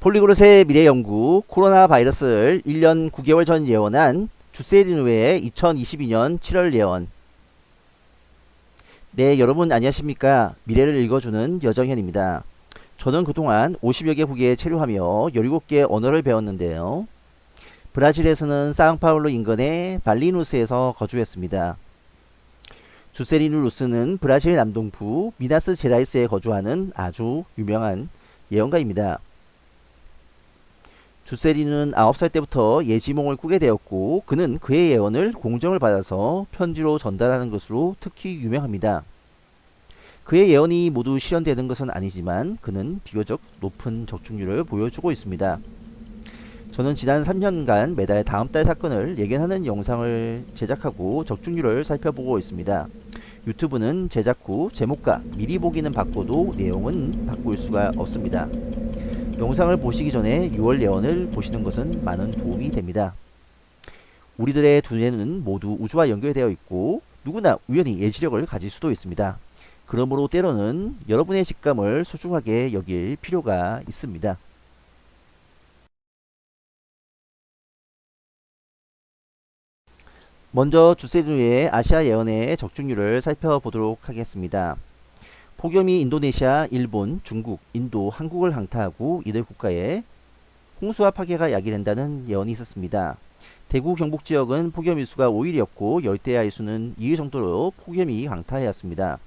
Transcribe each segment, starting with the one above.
폴리그롯의 미래연구 코로나 바이러스를 1년 9개월 전 예언한 주세리누의 2022년 7월 예언. 네 여러분 안녕하십니까? 미래를 읽어주는 여정현입니다. 저는 그동안 50여 개 국에 체류하며 17개 언어를 배웠는데요. 브라질에서는 사앙파울루 인근의 발리누스에서 거주했습니다. 주세리누 루스는 브라질 남동부 미나스 제라이스에 거주하는 아주 유명한 예언가입니다 주세리는 9살 때부터 예지몽을 꾸게 되었고 그는 그의 예언을 공정을 받아서 편지로 전달하는 것으로 특히 유명합니다. 그의 예언이 모두 실현되는 것은 아니지만 그는 비교적 높은 적중률을 보여주고 있습니다. 저는 지난 3년간 매달 다음 달 사건을 예견하는 영상을 제작하고 적중률을 살펴보고 있습니다. 유튜브는 제작 후 제목과 미리 보기는 바꿔도 내용은 바꿀 수가 없습니다. 영상을 보시기 전에 6월 예언을 보시는 것은 많은 도움이 됩니다. 우리들의 두 뇌는 모두 우주와 연결되어 있고 누구나 우연히 예지력을 가질 수도 있습니다. 그러므로 때로는 여러분의 직감을 소중하게 여길 필요가 있습니다. 먼저 주세누의 아시아 예언의 적중률을 살펴보도록 하겠습니다. 폭염이 인도네시아, 일본, 중국, 인도, 한국을 강타하고 이들 국가에 홍수와 파괴가 야기된다는 예언이 있었습니다. 대구 경북 지역은 폭염 일수가 5일이었고 열대야 일수는 2일 정도로 폭염이 강타하였습니다.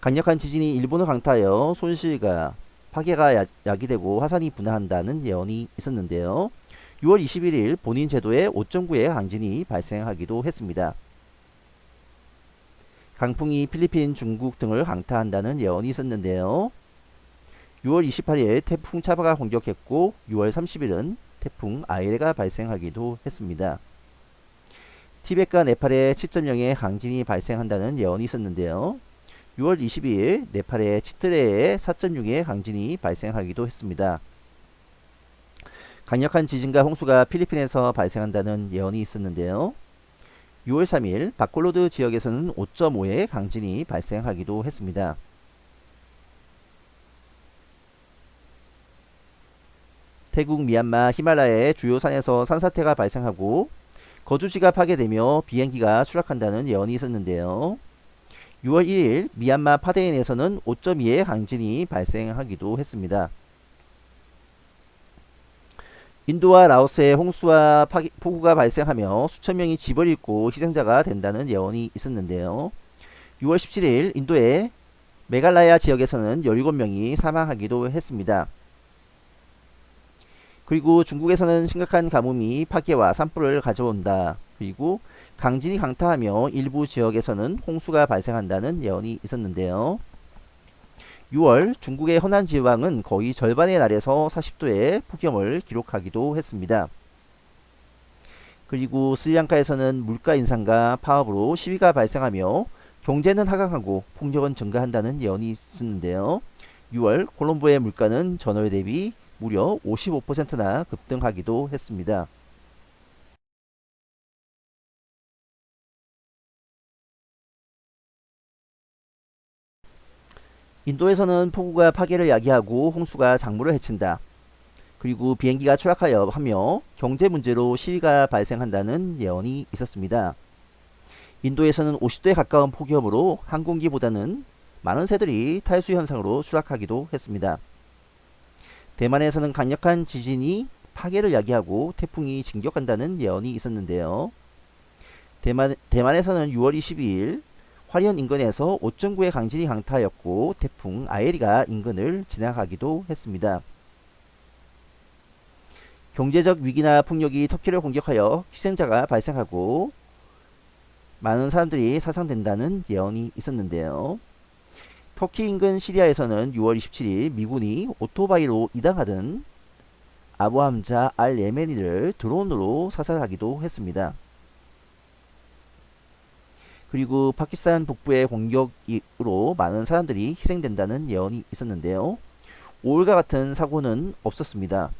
강력한 지진이 일본을 강타하여 손실과 파괴가 야기되고 화산이 분화한다는 예언이 있었는데요. 6월 21일 본인 제도에 5.9의 강진이 발생하기도 했습니다. 강풍이 필리핀, 중국 등을 강타한다는 예언이 있었는데요. 6월 28일 태풍 차바가 공격했고 6월 30일은 태풍 아이레가 발생하기도 했습니다. 티벳과 네팔에 7.0의 강진이 발생한다는 예언이 있었는데요. 6월 22일 네팔의 치트레에 4.6의 강진이 발생하기도 했습니다. 강력한 지진과 홍수가 필리핀에서 발생한다는 예언이 있었는데요. 6월 3일 바콜로드 지역에서는 5.5의 강진이 발생하기도 했습니다. 태국 미얀마 히말라야의 주요 산에서 산사태가 발생하고 거주지가 파괴되며 비행기가 추락한다는 예언이 있었는데요. 6월 1일 미얀마 파데인에서는 5.2의 강진이 발생하기도 했습니다. 인도와 라오스에 홍수와 파기, 폭우가 발생하며 수천 명이 집을 잃고 희생자가 된다는 예언이 있었는데요. 6월 17일 인도의 메갈라야 지역에서는 17명이 사망하기도 했습니다. 그리고 중국에서는 심각한 가뭄이 파괴와 산불을 가져온다. 그리고 강진이 강타하며 일부 지역에서는 홍수가 발생한다는 예언이 있었는데요. 6월 중국의 허난 지방은 거의 절반의 날에서 40도의 폭염을 기록하기도 했습니다. 그리고 스리랑카에서는 물가 인상과 파업으로 시위가 발생하며 경제는 하강하고 폭력은 증가한다는 예언이 있었는데요. 6월 콜롬보의 물가는 전월 대비 무려 55%나 급등하기도 했습니다. 인도에서는 폭우가 파괴를 야기하고 홍수가 작물을 해친다. 그리고 비행기가 추락하여 하며 경제 문제로 시위가 발생한다는 예언이 있었습니다. 인도에서는 50도에 가까운 폭염으로 항공기보다는 많은 새들이 탈수 현상으로 추락하기도 했습니다. 대만에서는 강력한 지진이 파괴를 야기하고 태풍이 진격한다는 예언이 있었는데요. 대만, 대만에서는 6월 22일 화리현 인근에서 5.9의 강진이 강타하였고 태풍 아에리가 인근을 지나가기도 했습니다. 경제적 위기나 폭력이 터키를 공격하여 희생자가 발생하고 많은 사람들이 사상된다는 예언이 있었는데요. 터키 인근 시리아에서는 6월 27일 미군이 오토바이로 이당하던 아부함자 알 예메니를 드론으로 사살하기도 했습니다. 그리고 파키스탄 북부의 공격으로 많은 사람들이 희생된다는 예언이 있었는데요. 5월과 같은 사고는 없었습니다.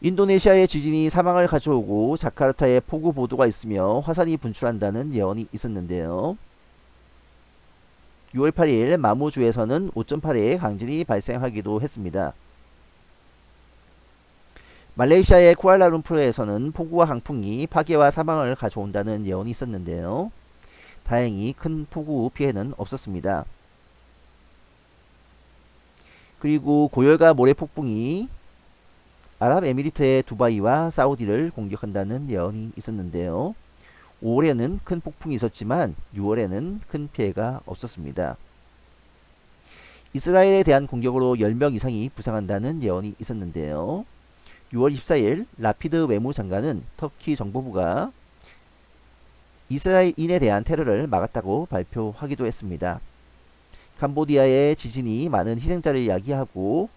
인도네시아의 지진이 사망을 가져오고 자카르타에 폭우 보도가 있으며 화산이 분출한다는 예언이 있었는데요. 6월 8일 마무주에서는 5.8의 강진이 발생하기도 했습니다. 말레이시아의 쿠알라룸푸르에서는 폭우와 강풍이 파괴와 사망을 가져온다는 예언이 있었는데요. 다행히 큰 폭우 피해는 없었습니다. 그리고 고열과 모래폭풍이 아랍에미리트의 두바이와 사우디를 공격한다는 예언이 있었는데요. 5월에는 큰 폭풍이 있었지만 6월에는 큰 피해가 없었습니다. 이스라엘에 대한 공격으로 10명 이상이 부상한다는 예언이 있었는데요. 6월 24일 라피드 외무장관은 터키 정보부가 이스라엘인에 대한 테러를 막았다고 발표하기도 했습니다. 캄보디아의 지진이 많은 희생자를 야기하고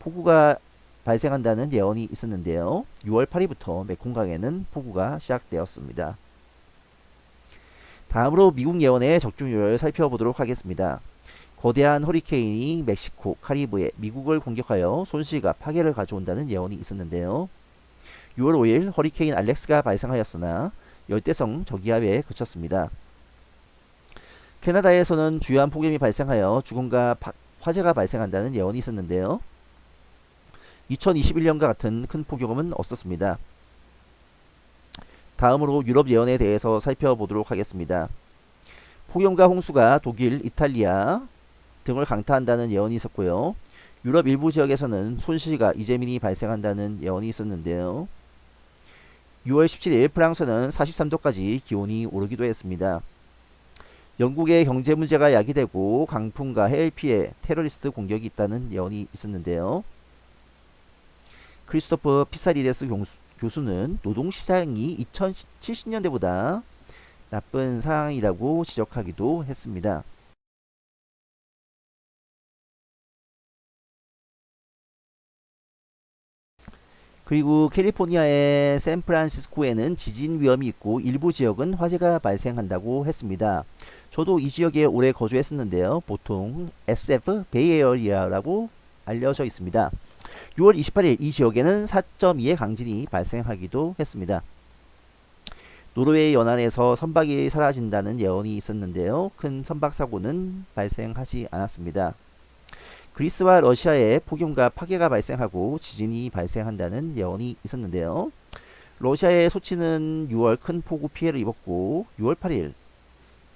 폭우가 발생한다는 예언이 있었는데요. 6월 8일부터 메콩강에는 폭우가 시작되었습니다. 다음으로 미국 예언의 적중률을 살펴보도록 하겠습니다. 거대한 허리케인이 멕시코, 카리브해 미국을 공격하여 손실과 파괴를 가져온다는 예언이 있었는데요. 6월 5일 허리케인 알렉스가 발생하였으나 열대성 저기압에 그쳤습니다. 캐나다에서는 주요한 폭염이 발생하여 죽음과 파, 화재가 발생한다는 예언이 있었는데요. 2021년과 같은 큰 폭염은 없었습니다. 다음으로 유럽 예언에 대해서 살펴보도록 하겠습니다. 폭염과 홍수가 독일, 이탈리아 등을 강타한다는 예언이 있었고요. 유럽 일부 지역에서는 손실과 이재민이 발생한다는 예언이 있었는데요. 6월 17일 프랑스는 43도까지 기온이 오르기도 했습니다. 영국의 경제 문제가 야기되고 강풍과 해일 피해, 테러리스트 공격이 있다는 예언이 있었는데요. 크리스토퍼 피사리데스 교수는 노동시장이 2070년대보다 나쁜 상황이라고 지적하기도 했습니다. 그리고 캘리포니아의 샌프란시스코에는 지진 위험이 있고 일부 지역은 화재가 발생한다고 했습니다. 저도 이 지역에 오래 거주했었는데요. 보통 SF Bay Area라고 알려져 있습니다. 6월 28일 이 지역에는 4.2의 강진이 발생하기도 했습니다. 노르웨이 연안에서 선박이 사라진다는 예언이 있었는데요. 큰 선박 사고는 발생하지 않았습니다. 그리스와 러시아에 폭염과 파괴가 발생하고 지진이 발생한다는 예언이 있었는데요. 러시아의 소치는 6월 큰 폭우 피해를 입었고 6월 8일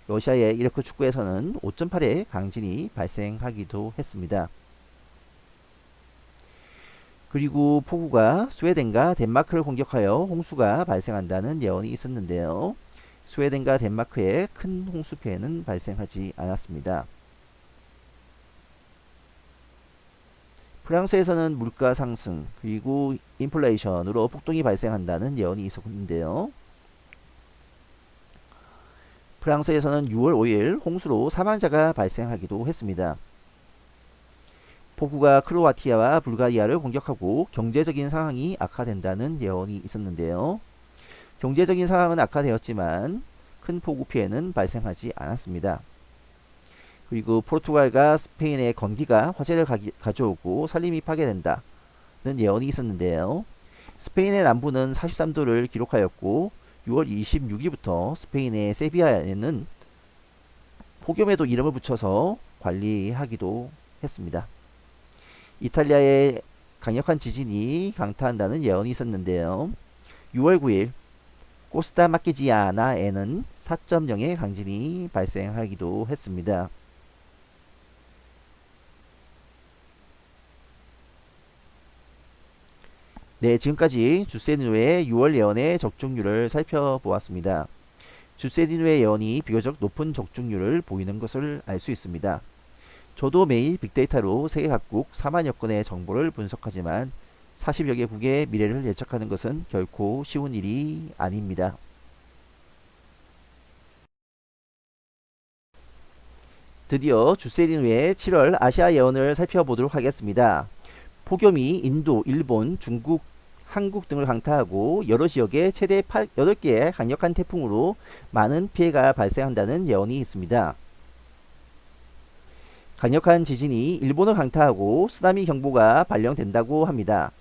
러시아의 이르크 축구에서는 5.8의 강진이 발생하기도 했습니다. 그리고 폭우가 스웨덴과 덴마크를 공격하여 홍수가 발생한다는 예언이 있었는데요. 스웨덴과 덴마크에 큰 홍수 피해는 발생하지 않았습니다. 프랑스에서는 물가 상승 그리고 인플레이션으로 폭동이 발생한다는 예언이 있었는데요. 프랑스에서는 6월 5일 홍수로 사망자가 발생하기도 했습니다. 폭우가 크로아티아와 불가리아를 공격하고 경제적인 상황이 악화된다는 예언이 있었는데요. 경제적인 상황은 악화되었지만 큰 폭우 피해는 발생하지 않았습니다. 그리고 포르투갈과 스페인의 건기가 화재를 가져오고 산림이 파괴된다는 예언이 있었는데요. 스페인의 남부는 43도를 기록하였고 6월 26일부터 스페인의 세비야에는 폭염에도 이름을 붙여서 관리하기도 했습니다. 이탈리아의 강력한 지진이 강타한다는 예언이 있었는데요. 6월 9일 코스타 마키지아나에는 4.0의 강진이 발생하기도 했습니다. 네, 지금까지 주세니노의 6월 예언의 적중률을 살펴보았습니다. 주세니노의 예언이 비교적 높은 적중률을 보이는 것을 알 수 있습니다. 저도 매일 빅데이터로 세계 각국 4만여 건의 정보를 분석하지만 40여 개국의 미래를 예측하는 것은 결코 쉬운 일이 아닙니다. 드디어 주세리노의 7월 아시아 예언을 살펴보도록 하겠습니다. 폭염이 인도, 일본, 중국, 한국 등을 강타하고 여러 지역에 최대 8, 8개의 강력한 태풍으로 많은 피해가 발생한다는 예언이 있습니다. 강력한 지진이 일본을 강타하고 쓰나미 경보가 발령된다고 합니다.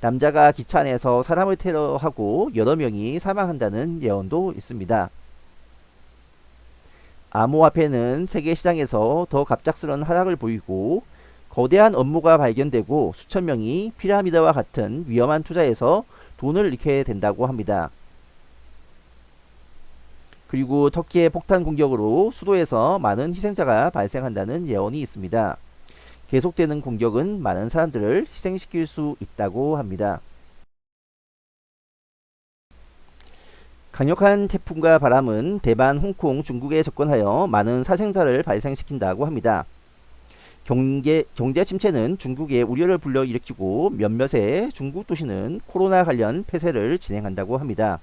남자가 기차 안에서 사람을 테러하고 여러 명이 사망한다는 예언도 있습니다. 암호화폐는 세계 시장에서 더 갑작스러운 하락을 보이고 거대한 업무가 발견되고 수천 명이 피라미드와 같은 위험한 투자에서 돈을 잃게 된다고 합니다. 그리고 터키의 폭탄 공격으로 수도에서 많은 희생자가 발생한다는 예언이 있습니다. 계속되는 공격은 많은 사람들을 희생시킬 수 있다고 합니다. 강력한 태풍과 바람은 대만, 홍콩, 중국에 접근하여 많은 사생자를 발생시킨다고 합니다. 경제, 경제 침체는 중국에 우려를 불러일으키고 몇몇의 중국 도시는 코로나 관련 폐쇄를 진행한다고 합니다.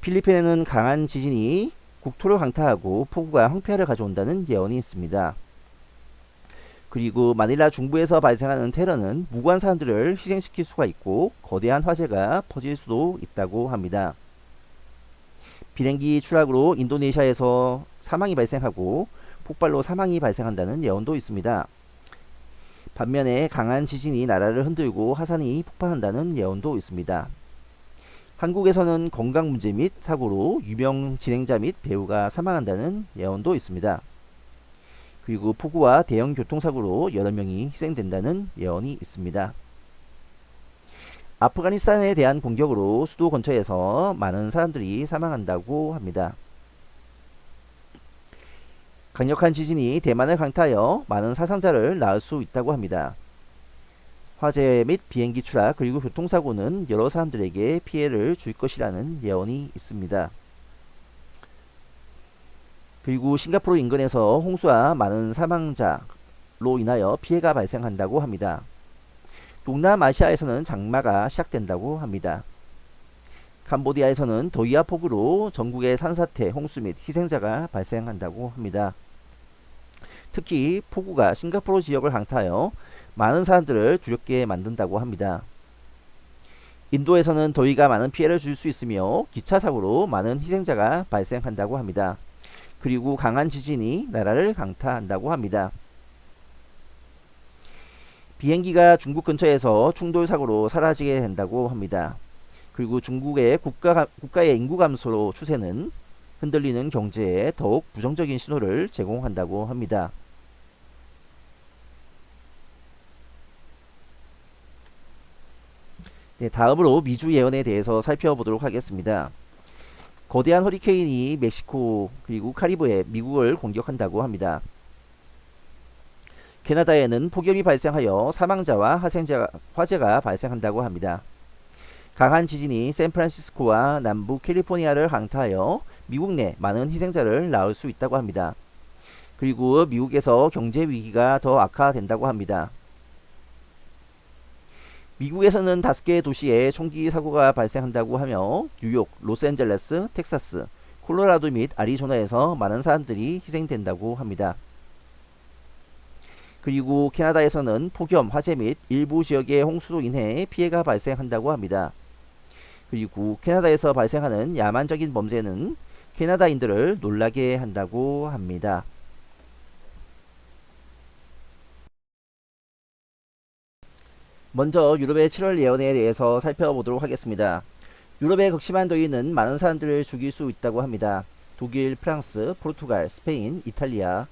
필리핀에는 강한 지진이 국토를 강타하고 폭우가 황폐화를 가져온다는 예언이 있습니다. 그리고 마닐라 중부에서 발생하는 테러는 무고한 사람들을 희생시킬 수가 있고 거대한 화재가 퍼질 수도 있다고 합니다. 비행기 추락으로 인도네시아에서 사망이 발생하고 폭발로 사망이 발생한다는 예언도 있습니다. 반면에 강한 지진이 나라를 흔들고 화산이 폭발한다는 예언도 있습니다. 한국에서는 건강 문제 및 사고로 유명 진행자 및 배우가 사망한다는 예언도 있습니다. 그리고 폭우와 대형 교통사고로 여러 명이 희생된다는 예언이 있습니다. 아프가니스탄에 대한 공격으로 수도 근처에서 많은 사람들이 사망한다고 합니다. 강력한 지진이 대만을 강타하여 많은 사상자를 낳을 수 있다고 합니다. 화재 및 비행기 추락 그리고 교통사고는 여러 사람들에게 피해를 줄 것이라는 예언이 있습니다. 그리고 싱가포르 인근에서 홍수와 많은 사망자로 인하여 피해가 발생한다고 합니다. 동남아시아에서는 장마가 시작된다고 합니다. 캄보디아에서는 더위와 폭우로 전국의 산사태, 홍수 및 희생자가 발생한다고 합니다. 특히 폭우가 싱가포르 지역을 강타하여 많은 사람들을 두렵게 만든다고 합니다. 인도에서는 더위가 많은 피해를 줄 수 있으며 기차 사고로 많은 희생자가 발생한다고 합니다. 그리고 강한 지진이 나라를 강타한다고 합니다. 비행기가 중국 근처에서 충돌 사고로 사라지게 된다고 합니다. 그리고 중국의 국가, 국가의 인구 감소 추세는 흔들리는 경제에 더욱 부정적인 신호를 제공한다고 합니다. 네, 다음으로 미주 예언에 대해서 살펴보도록 하겠습니다. 거대한 허리케인이 멕시코 그리고 카리브해 미국을 공격한다고 합니다. 캐나다에는 폭염이 발생하여 사망자와 화생자, 화재가 발생한다고 합니다. 강한 지진이 샌프란시스코와 남부 캘리포니아를 강타하여 미국 내 많은 희생자를 낳을 수 있다고 합니다. 그리고 미국에서 경제 위기가 더 악화된다고 합니다. 미국에서는 다섯 개의 도시에 총기 사고가 발생한다고 하며 뉴욕, 로스앤젤레스, 텍사스, 콜로라도 및 아리조나에서 많은 사람들이 희생된다고 합니다. 그리고 캐나다에서는 폭염, 화재 및 일부 지역의 홍수로 인해 피해가 발생한다고 합니다. 그리고 캐나다에서 발생하는 야만적인 범죄는 캐나다인들을 놀라게 한다고 합니다. 먼저 유럽의 7월 예언에 대해서 살펴보도록 하겠습니다. 유럽의 극심한 더위는 많은 사람들을 죽일 수 있다고 합니다. 독일, 프랑스, 포르투갈, 스페인, 이탈리아,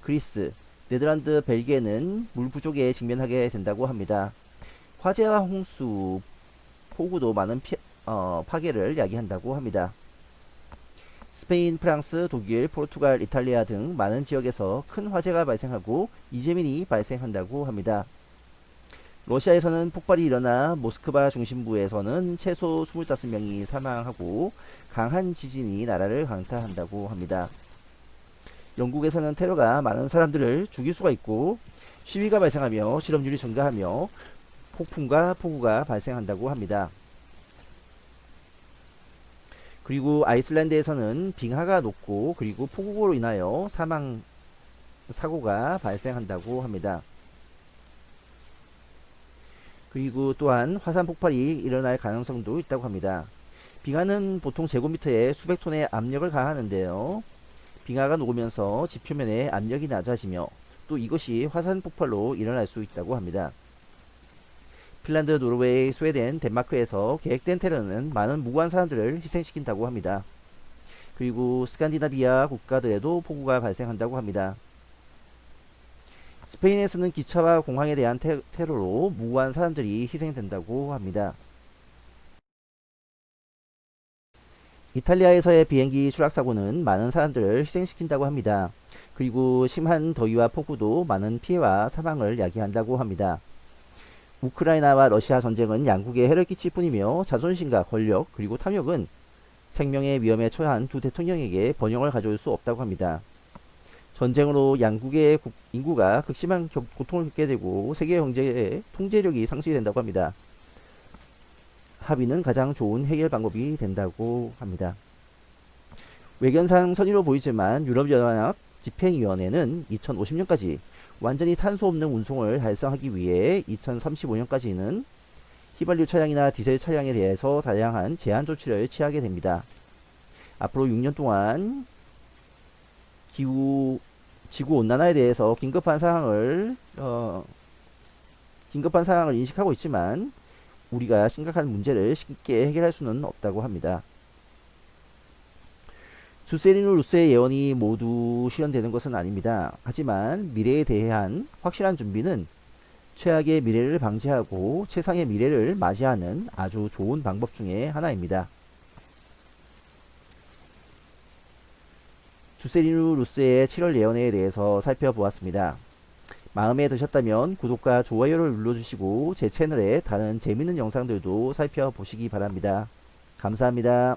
그리스, 네덜란드, 벨기에는 물 부족에 직면하게 된다고 합니다. 화재와 홍수, 폭우도 많은 피, 어, 파괴를 야기한다고 합니다. 스페인, 프랑스, 독일, 포르투갈, 이탈리아 등 많은 지역에서 큰 화재가 발생하고 이재민이 발생한다고 합니다. 러시아에서는 폭발이 일어나 모스크바 중심부에서는 최소 25명이 사망하고 강한 지진이 나라를 강타한다고 합니다. 영국에서는 테러가 많은 사람들을 죽일 수가 있고 시위가 발생하며 실업률이 증가하며 폭풍과 폭우가 발생한다고 합니다. 그리고 아이슬란드에서는 빙하가 녹고 그리고 폭우로 인하여 사망 사고가 발생한다고 합니다. 그리고 또한 화산 폭발이 일어날 가능성도 있다고 합니다. 빙하는 보통 제곱미터에 수백 톤의 압력을 가하는데요. 빙하가 녹으면서 지표면의 압력이 낮아지며 또 이것이 화산 폭발로 일어날 수 있다고 합니다. 핀란드, 노르웨이, 스웨덴, 덴마크에서 계획된 테러는 많은 무고한 사람들을 희생시킨다고 합니다. 그리고 스칸디나비아 국가들에도 폭우가 발생한다고 합니다. 스페인에서는 기차와 공항에 대한 테, 테러로 무고한 사람들이 희생된다고 합니다. 이탈리아에서의 비행기 추락사고는 많은 사람들을 희생시킨다고 합니다. 그리고 심한 더위와 폭우도 많은 피해와 사망을 야기한다고 합니다. 우크라이나와 러시아 전쟁은 양국에 해를 끼칠 뿐이며 자존심과 권력 그리고 탐욕은 생명의 위험에 처한 두 대통령에게 번영을 가져올 수 없다고 합니다. 전쟁으로 양국의 인구가 극심한 고통을 겪게 되고 세계 경제의 통제력이 상실이 된다고 합니다. 합의는 가장 좋은 해결 방법이 된다고 합니다. 외견상 선의로 보이지만 유럽연합 집행위원회는 2050년까지 완전히 탄소 없는 운송을 달성하기 위해 2035년까지는 휘발유 차량이나 디젤 차량에 대해서 다양한 제한 조치를 취하게 됩니다. 앞으로 6년 동안 기후 지구 온난화에 대해서 긴급한 상황을 어, 긴급한 상황을 인식하고 있지만 우리가 심각한 문제를 쉽게 해결할 수는 없다고 합니다. 주세리누 루스의 예언이 모두 실현되는 것은 아닙니다. 하지만 미래에 대한 확실한 준비는 최악의 미래를 방지하고 최상의 미래를 맞이하는 아주 좋은 방법 중에 하나입니다. 주세리누 루스의 7월 예언에 대해서 살펴보았습니다. 마음에 드셨다면 구독과 좋아요를 눌러주시고 제 채널에 다른 재밌는 영상들도 살펴보시기 바랍니다. 감사합니다.